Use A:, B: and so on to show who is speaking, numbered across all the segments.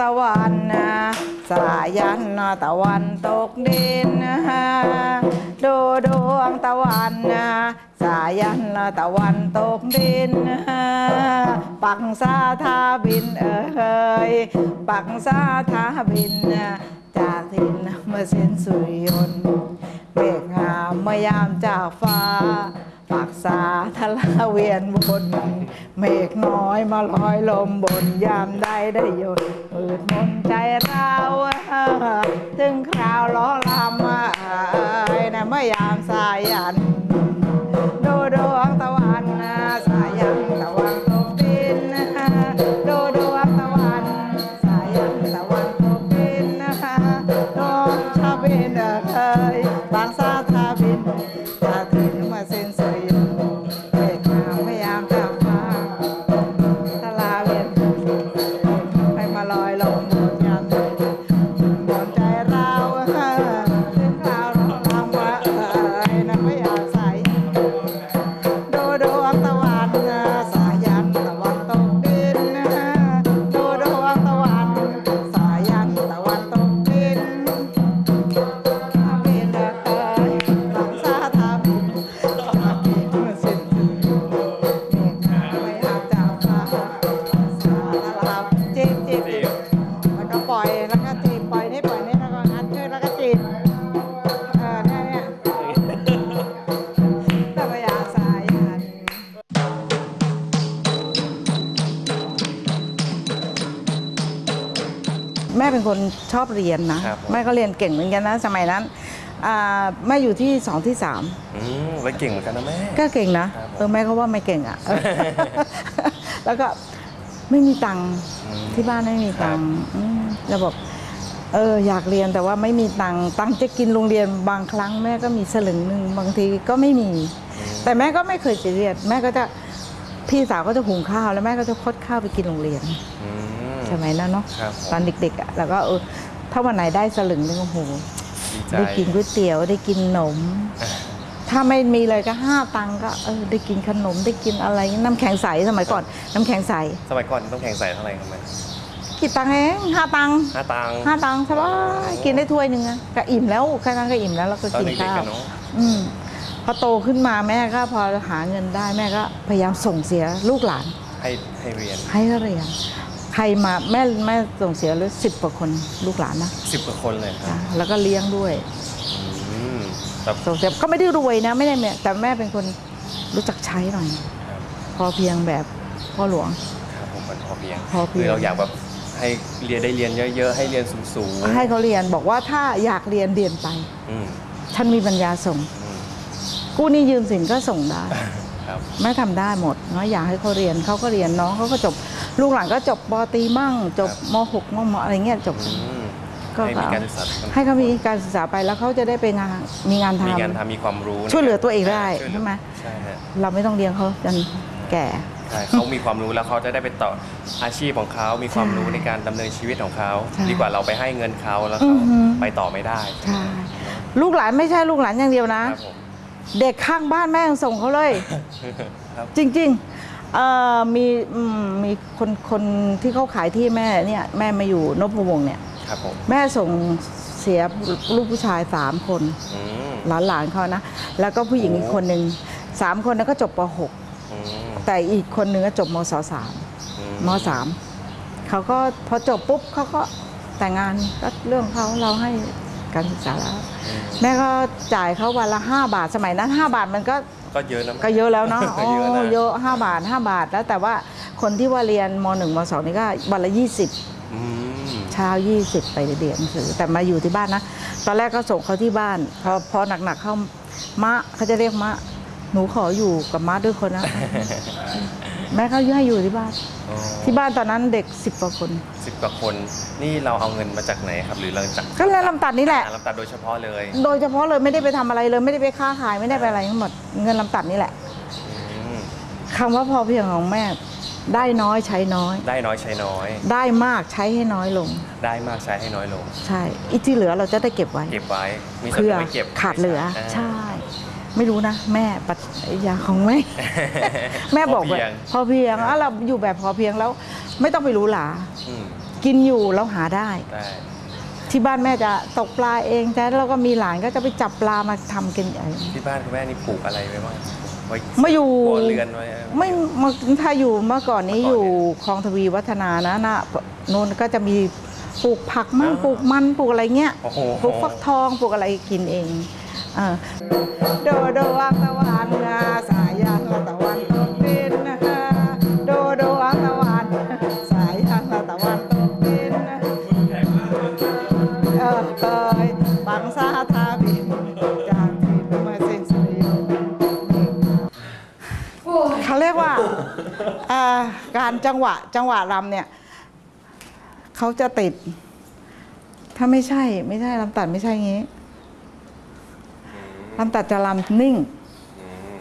A: ตะวันนะสายันนตะวันตกดินนะดูดวงตะวันนะสายันนตะวันตกดินนะปักซาทาบินเอ่ยปักซาทาบินนะจากทินเมื่อสิ้นสุริยนต์เมฆงามเมยามจากฟ้า ปากสาทะลาเวียนบน เมฆน้อยมาลอยลมบนยามใดได้หยดมืดมนใจเราถึงคราวล้อลำมาเอ้นะเมื่อยามสายัน คนชอบเรียนนะ
B: ครับผม
A: แม่ก็เรียนเก่งเหมือนกันนะ สมัยนั้นอ่าแม่อยู่ที่สองที่สาม
B: อืมไว้เก่งเหมือนกันนะแม่
A: ก็เก่งนะ ครับ
B: ผม
A: เออแม่ก็ว่าไม่เก่งอะ แล้วก็ไม่มีตังค์
B: อืม
A: ที่บ้านไม่มีตังค์อืมแล้วบอกเอออยากเรียนแต่ว่าไม่มีตังค์ตังค์จะกินโรงเรียนบางครั้งแม่ก็มีสลึงหนึ่งบางทีก็ไม่มี แต่แม่ก็ไม่เคยจะเรียนแม่ก็จะพี่สาวก็จะหุงข้าวแล้วแม่ก็จะคดข้าวไปกินโรงเรียน
B: อืม
A: สมัยนั้นเนาะ
B: ครับผม
A: ตอนเด็กๆอะแล้วก็เออถ้าวันไหนได้สลึงนึงโอ้โห
B: ดีใจ
A: ได้กินก๋วยเตี๋ยวได้กินขนม ถ้าไม่มีเลยก็ห้าตังค์ก็เออได้กินขนมได้กินอะไรน้ำแข็งใสสมัยก่อน น้ำแข็งใส
B: สมัยก่อนต้องแข่งใส่เท่าไหร่ครับแม่
A: กี่ตังค์เองห้าตังค์
B: ห้าตังค์
A: ห้าตังค์สบายกินได้ถ้วยหนึ่งอะก็อิ่มแล้วแค่นั้นก็อิ่มแล้วแล้วก็
B: ตอน
A: กิน
B: เด็กๆ
A: ข้าว
B: กันเนาะ
A: อืมพอโตขึ้นมาแม่ก็พอหาเงินได้แม่ก็พยายามส่งเสียลูกหลาน
B: ให้ให้เรียน
A: ให้เรียน ใครมาแม่แม่ส่งเสียเลยสิบกว่าคนลูกหลานนะ
B: สิบกว่าคนเลยครั
A: จ้ะ
B: บ
A: แล้วก็เลี้ยงด้วย
B: อืมแบบ
A: ส่งเสียก็ไม่ได้รวยนะไม่ได้เนี่ยแต่แม่เป็นคนรู้จักใช้หน่อย
B: ครับ
A: พอเพียงแบบพ่อหลวง
B: ครับผมมันพอเพียง
A: พอเพียง
B: คือเราอยากแบบให้เรียนได้เรียนเยอะๆ ให้เรียนสูงๆ
A: ให้เขาเรียนบอกว่าถ้าอยากเรียนเรียนไป
B: อืม
A: ฉันมีปัญญาส่ง
B: อืม
A: กู้หนี้ยืมสินก็ส่งได้
B: ครับ
A: แม่ทำได้หมดเนาะอยากให้เขาเรียนเขาก็เรียนน้องเขาก็จบ ลูกหลานก็จบปตรีมั่ง จบมหกมมอะไรเงี้ยจบ
B: อืม
A: ก็
B: ให้มีการศึกษา
A: ให้เขามีการศึกษาไปแล้วเขาจะได้ไปงานมีงานท
B: มีงานทำมีความรู้
A: ช่วยเหลือตัวเองได้
B: ช่วยเลื
A: ใช่ไหม
B: ใช่ฮะำ
A: เราไม่ต้องเลี้ยงเขาจนแก่
B: ใช่เขามีความรู้แล้วเขาจะได้ไปต่ออาชีพของเขา มีความ
A: ใช่
B: รู้ในการดำเนินชีวิตของเขา
A: ใช่
B: ดีกว่าเราไปให้เงินเขาแล้ว
A: อื
B: เขา
A: อฮึ
B: ไปต่อไม่ได้
A: ใช่ลูกหลานไม่ใช่ลูกหลานอย่างเดียวนะ
B: ครับผม
A: เด็กข้างบ้านแม่ยังส่งเขาเลย
B: ครับ
A: จริง ๆ เอ่อมีอืมมีคนคนที่เขาขายที่แม่เนี่ยแม่มาอยู่นพวงศ์เนี่ย
B: ครับผม
A: แม่ส่งเสียลูกผู้ชายสามคน
B: อืม
A: หลานหลานๆเขานะ แล้วก็ผู้หญิง
B: โอ้
A: อีกคนหนึ่งสามคนนั้นก็จบป
B: อืม
A: .6 แต่อีกคนหนึ่งก็จบมศสาม
B: อื
A: มสามเขาก็พอจบปุ๊บเขาก็แต่งงานก็เรื่องเขาเราให้ การศึกษาแล้ว
B: อืม
A: แม่ก็จ่ายเขาวันละ 5 บาทสมัยนั้น 5 บาทมันก็
B: ก็เยอะนะ
A: ก็เยอะแล้วเนาะ
B: ก็เยอะนะ
A: เยอะ 5 บาท 5 บาทแล้วแต่ว่าคนที่ว่าเรียนม .1 ม .2 นี่ก็วันละ 20
B: อืม
A: เช้า 20 ไปเรียนหนังสือแต่มาอยู่ที่บ้านนะ ตอนแรกก็ส่งเขาที่บ้าน พอพอหนักๆเข้ามะเขาจะเรียกมะหนูขออยู่กับมะด้วยคนนะ แม่เขาให้อยู่ที่บ้านที่บ้านตอนนั้นเด็ก10กว่าคน
B: สิบกว่าคน นี่เราเอาเงินมาจากไหนครับ หรือเราจาก
A: ก็เรียนลำตัดนี่แหละ
B: อ่าลำตัดโดยเฉพาะเลย
A: โดยเฉพาะเลยไม่ได้ไปทำอะไรเลยไม่ได้ไปค้าขายไม่ได้ไปอะไรทั้งหมดเงินลำตัดนี่แหละ
B: อืม
A: คำว่าพอเพียงของแม่ ได้น้อยใช้น้อย
B: ได้น้อยใช้น้อย
A: ได้มากใช้ให้น้อยลง
B: ได้มากใช้ให้น้อยลง
A: ใช่อีกที่เหลือเราจะได้เก็บไว้
B: เก็บไว้ มีส่วน
A: เพื่อ
B: ไว้เก็บ
A: ขาดเหลือาใช่ ไม่รู้นะ แม่ปัจยาของแม่ แม่บอก
B: พ
A: ว่า
B: เพียง
A: พอเพียงอะเราอยู่แบบพอเพียงแล้ว ไม่ต้องไปรู้หลา
B: อืม
C: กินอยู่เราหาได้
B: ได้
C: ที่บ้านแม่จะตกปลาเองแต่แล้วก็มีหลานก็จะไปจับปลามาทำกินเอง
B: ที่บ้านคุณแม่นี่ปลูกอะไรไว้บ้างไว้
C: มาอยู่
B: ครัวเรือนไว้
C: ไม่มาถ้าอยู่เมื่อก่อนนี้อยู่คลองทวีวัฒนานะนะนู้นก็จะมีปลูกผักมั่งปลูกมันปลูกอะไรเงี้ย
B: โอ้โห
C: ปลูกฟักทองปลูกอะไรกินเองเออ โดโดอังตะวันนาสายันตะวันตกดินโดโดอังตะวันสายันตะวันตกดินเออเคยบังซาทาบินจากที่มาเส้นสรีเขาเรียกว่าอ่าการจังหวะจังหวะรำเนี่ยเขาจะติด ถ้าไม่ใช่ไม่ใช่ลำตัดไม่ใช่งี้ ลำตัดจะลำนิ่ง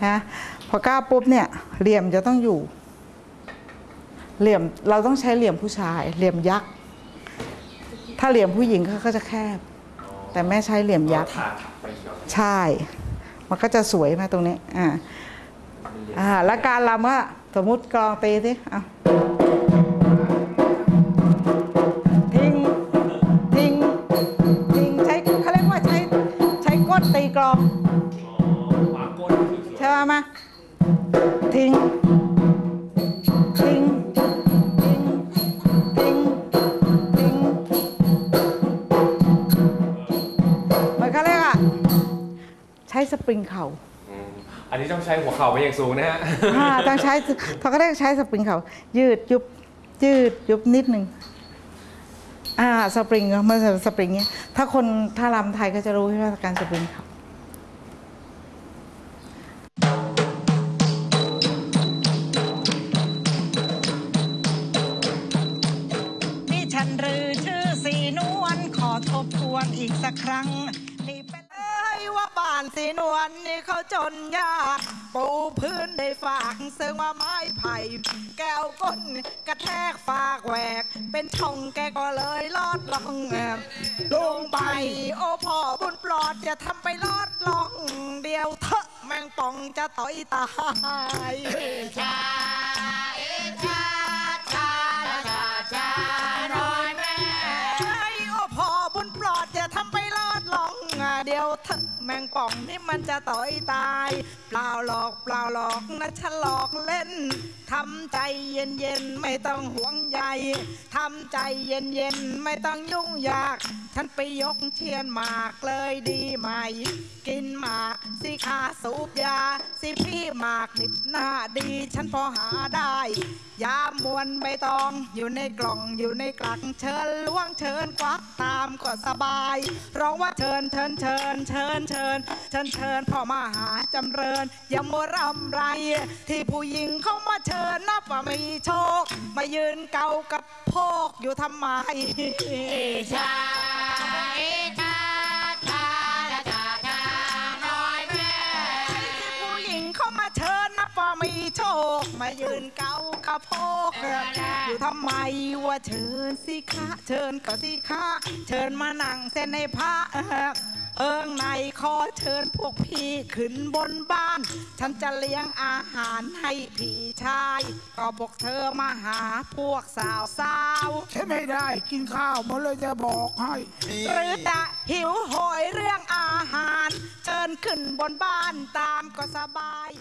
C: นะพอก้าวปุ๊บเนี่ยเหลี่ยมจะต้องอยู่ เหลี่ยมเราต้องใช้เหลี่ยมผู้ชาย เหลี่ยมยักษ์ถ้าเหลี่ยมผู้หญิงเขาก็จะแคบ แต่แม่ใช้เหลี่ยมยักษ์
B: ถาดไปเชียว
C: ใช่ มันก็จะสวยมาตรงนี้อ่าอ่าแล้วการลำก็สมมุติกลองตีสิเอาทิ้งทิ้งทิ้งใช้เขาเรียกว่าใช้ใช้ก้นตีกลอง
B: ขวาก้น คือ
C: ใช่ไหมมาทิ้งทิ้งทิ้งทิ้งทิ้งมันเขาเรียกอะ ใช้สปริงเข่า
B: อืมอันนี้ต้องใช้หัวเข่าไปอย่างสูงนะฮะ
C: อ่าต้องใช้เขาก็ได้ใช้สปริงเขายืดยุบยืดยุบนิดหนึ่งอ่าสปริงเมื่อสปริงเนี้ยถ้าคนถ้ารำไทยก็จะรู้ใช่ไหมการสปริงเขา
A: สักครั้ง นี่เป็นเอ้ยว่าบ้านสีนวลนี่เขาจนยากปูพื้นได้ฝากซึ่งว่าไม้ไผ่ แก้วก้นกระแทกฝากแหวก เป็นช่องแกก็เลยลอดลองแอบลงไป โอ้พ่อบุญปลอดจะทำไปลอดลอง เดียวเถอะแมงป่องจะต่อยตาย เดียวเถอะแมงป่องนี่มันจะต่อยตาย เปล่าหลอกเปล่าหลอกนะฉันหลอกเล่นทำใจเย็นเย็นไม่ต้องห่วงใยทำใจเย็นเย็นไม่ต้องยุ่งยาก ฉันไปยกเทียนหมากเลยดีไหม กินหมากสิขาสูบยา สิพี่หมากนิบหน้าดี ฉันพอหาได้ ยามมวนใบตองอยู่ในกล่องอยู่ในกลักเชิญล้วงเชิญควักตามก็สบาย ร้องว่าเชิญเชิญเชิญเชิญเชิญเชิญเชิญพ่อมาหาจำเริญอย่ามัวรำไร ที่ผู้หญิงเขามาเชิญนับว่ามีโชค มายืนเกากับโพกอยู่ทำไมชา ม่ที่ผู้หญิงเขามาเชิญนับว่ามีโชคมายืนเกากระโพกอยู่ทำไมว่าเชิญสิคะ เชิญก็สิคะ เชิญมานั่งเส้นในพระ เอิงในขอเชิญพวกพี่ขึ้นบนบ้าน ฉันจะเลี้ยงอาหารให้พี่ชาย ก็พวกเธอมาหาพวกสาวสาวๆ
D: ใช่ไม่ได้กินข้าวมาเลยจะบอกให้
A: หรือจะหิวโหยเรื่องอาหาร เชิญขึ้นบนบ้านตามก็สบาย